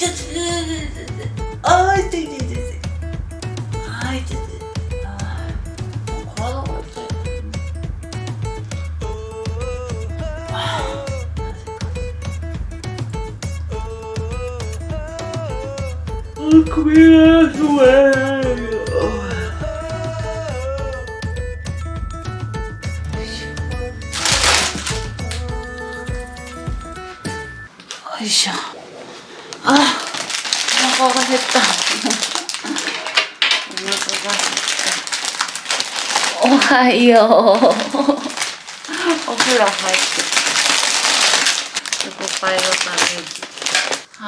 ちょっとあー痛い痛い痛い痛いあー痛い痛いあもう体が痛いあーなぜかあ首がすごいよいしょあお腹が減った。お腹が減った。おはよう。お風呂入って。チョコパイを食べるあ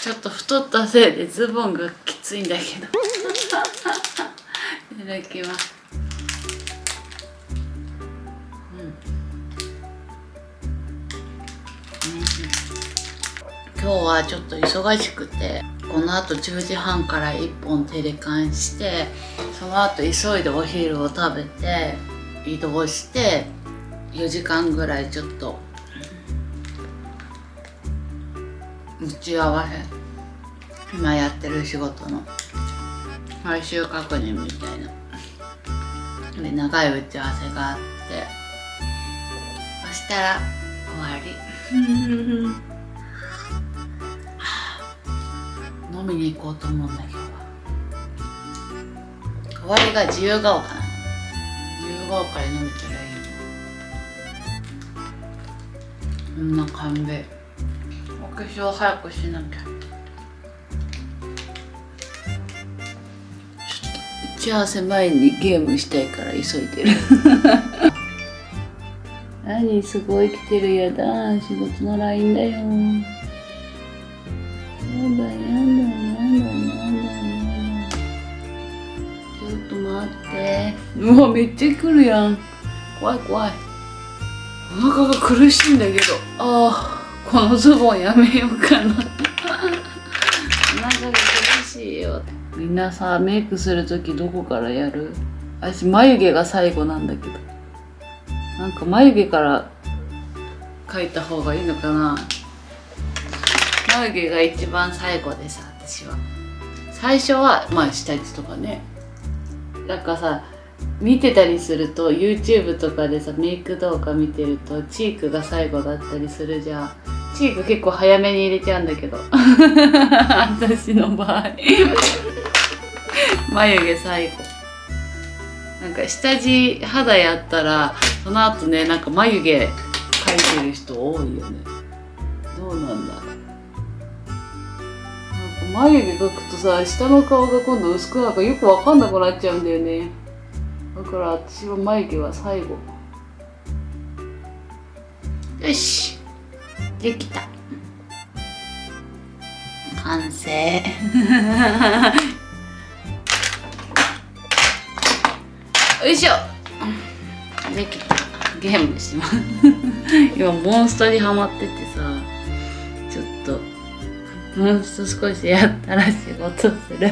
ちょっと太ったせいでズボンがきついんだけど。いただきます今日はちょっと忙しくてこのあと10時半から1本テレカンしてその後急いでお昼を食べて移動して4時間ぐらいちょっと打ち合わせ今やってる仕事の最終確認みたいな。で長い打ち合わせがあってそしたら終わり。飲みに行こうと思うんだけど代わりが自由が丘なの自由が丘で飲めたらいいのこんな感じお化粧早くしなきゃ打ち合わせ前にゲームしたいから急いでる。何すごい来てるやだ。仕事の LINE だよ。だやだやだやだちょっと待ってうわめっちゃ来るやん怖い怖いお腹が苦しいんだけどああこのズボンやめようかなお腹が苦しいよみんなさメイクする時どこからやる私眉毛が最後なんだけどなんか眉毛から描いた方がいいのかな眉毛が一番最後でさ私は。最初はまあ下地とかね。なんかさ見てたりすると YouTube とかでさメイク動画見てるとチークが最後だったりするじゃん。チーク結構早めに入れちゃうんだけど。私の場合。眉毛最後。なんか下地肌やったらその後ねなんか眉毛描いてる人多いよね。どうなんだろう。眉毛描くとさ下の顔が今度薄くなんかよくわかんなくなっちゃうんだよね。だから私は眉毛は最後。よし。できた。完成。よいしょ。できた。ゲームします今。モンストにハマっててさ。もう少しやったら仕事する。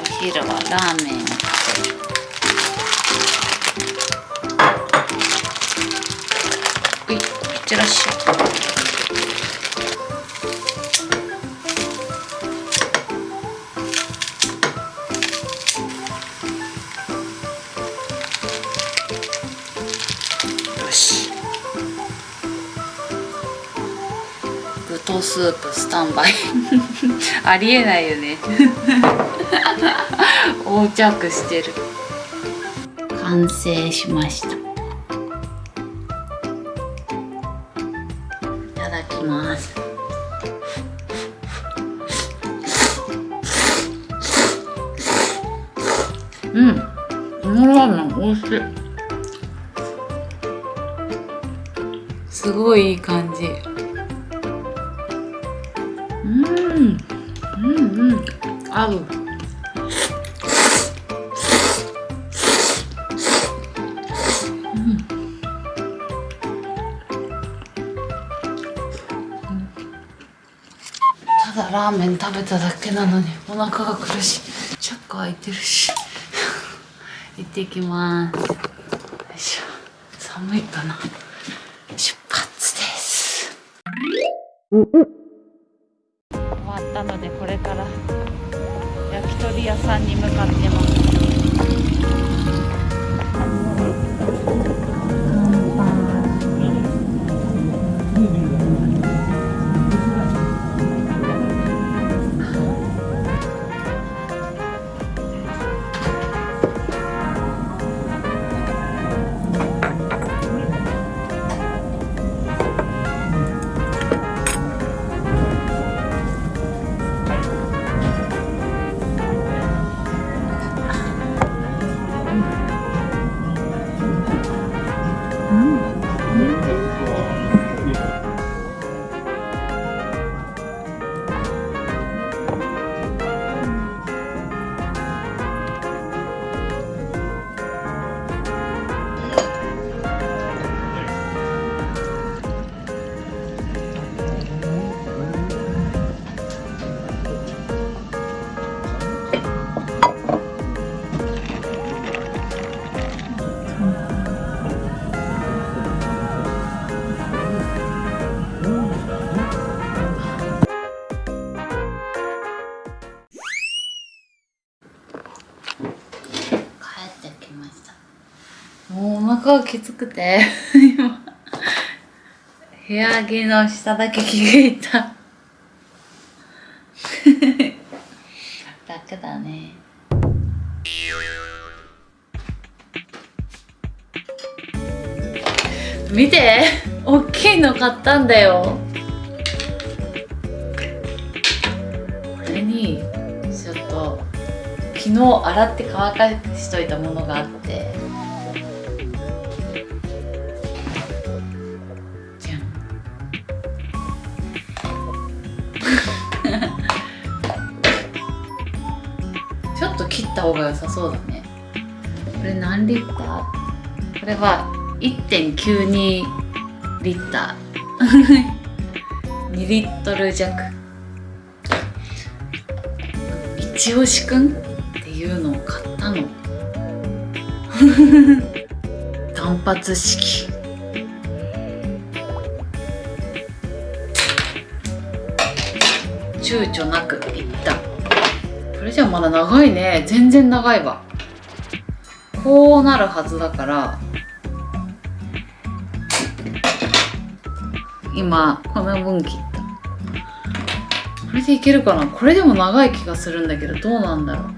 お昼はラーメンを食べる。いってらっしゃい。スープスタンバイ。ありえないよね。横着してる。完成しました。いただきます。うん。このラーメン美味しい。すごいいい感じ。うん。うん合う。うん。ただラーメン食べただけなのにお腹が苦しい。チャック開いてるし。行ってきます。よいしょ。寒いかな。出発です終わったのでこれから焼き鳥屋さんに向かってます。もうお腹がきつくて。今部屋着の下だけ着替えた。楽だね。見て大きいの買ったんだよ。これにちょっと昨日洗って乾かしといたものがあって。方が良さそうだね。これ何リッター？これは1.92リッター。2リットル弱。一押しくんっていうのを買ったの。単発式。躊躇なくいった。これじゃまだ長いね。全然長いわ。こうなるはずだから。今この分切った。これでいけるかな？これでも長い気がするんだけどどうなんだろ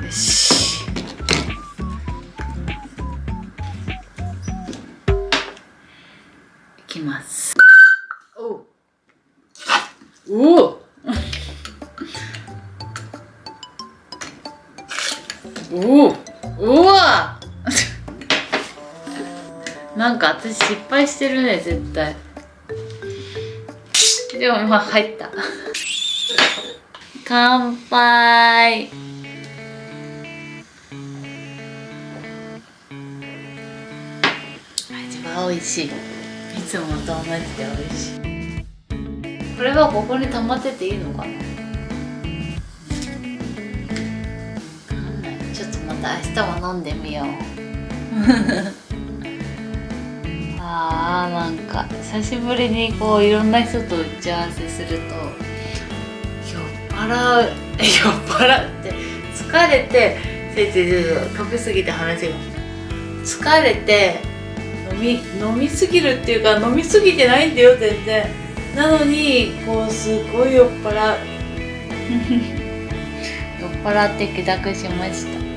う。よし。いきます。おおおおおうわ。なんか私失敗してるね絶対。でもまあ入った。乾杯。味は美味しい。いつもと同じで美味しい。これはここに溜まってていいのかな？明日も飲んでみよう。あーなんか久しぶりにこういろんな人と打ち合わせすると酔っ払う酔っ払って疲れてせいぜい飛びすぎて話が。疲れて飲み飲みすぎるっていうか飲みすぎてないんだよ全然。なのにこうすごい酔っ払う。酔っ払って帰宅しました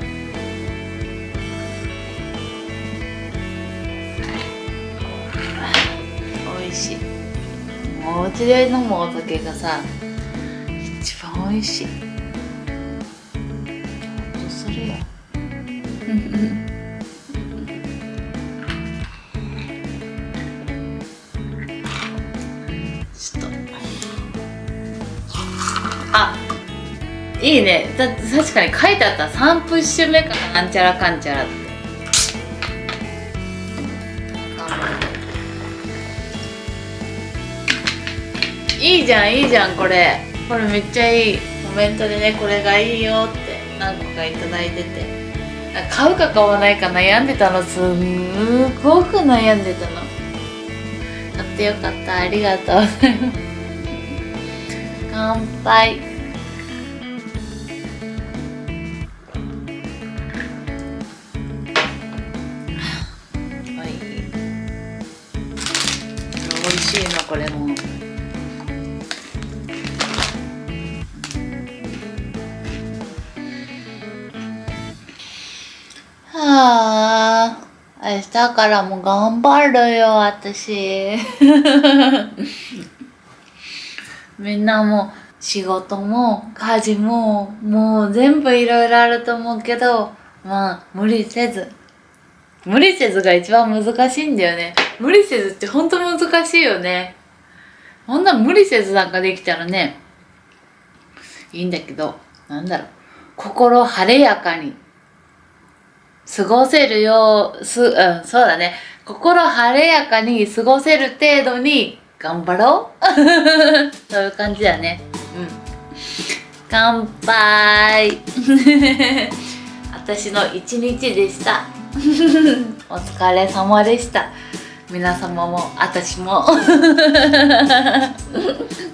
お家で飲むお酒がさ一番美味しい。ほっとするよちょっと。あいいね。だ確かに書いてあった。3プッシュ目か。らなんちゃらかんちゃらっていいじゃんいいじゃんこれ。これめっちゃいい。コメントでねこれがいいよって何個かいいてて。買うか買わないか悩んでたの。すんごく悩んでたの。買ってよかった。ありがとうございます。乾杯。はい。美味しいのこれも。はあ。明日からも頑張るよ私。みんなも仕事も家事ももう全部いろいろあると思うけどまあ無理せず。無理せずが一番難しいんだよね。無理せずってほんと難しいよね。こんな無理せずなんかできたらねいいんだけどなんだろう。心晴れやかに過ごせるようすうんそうだね。心晴れやかに過ごせる程度に頑張ろう。そういう感じだね。うん。乾杯。私の一日でした。お疲れ様でした。皆様も私も。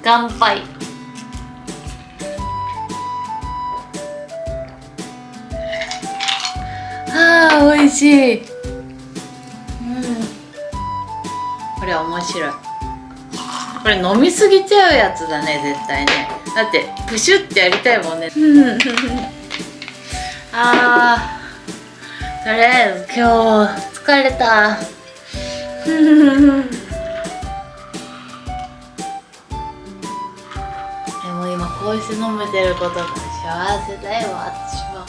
乾杯。あー美味しい。うん。これ面白い。これ飲みすぎちゃうやつだね絶対ね。だってプシュってやりたいもんね。あー。とりあえず今日疲れた。でも今こうして飲めてることが幸せだよ私は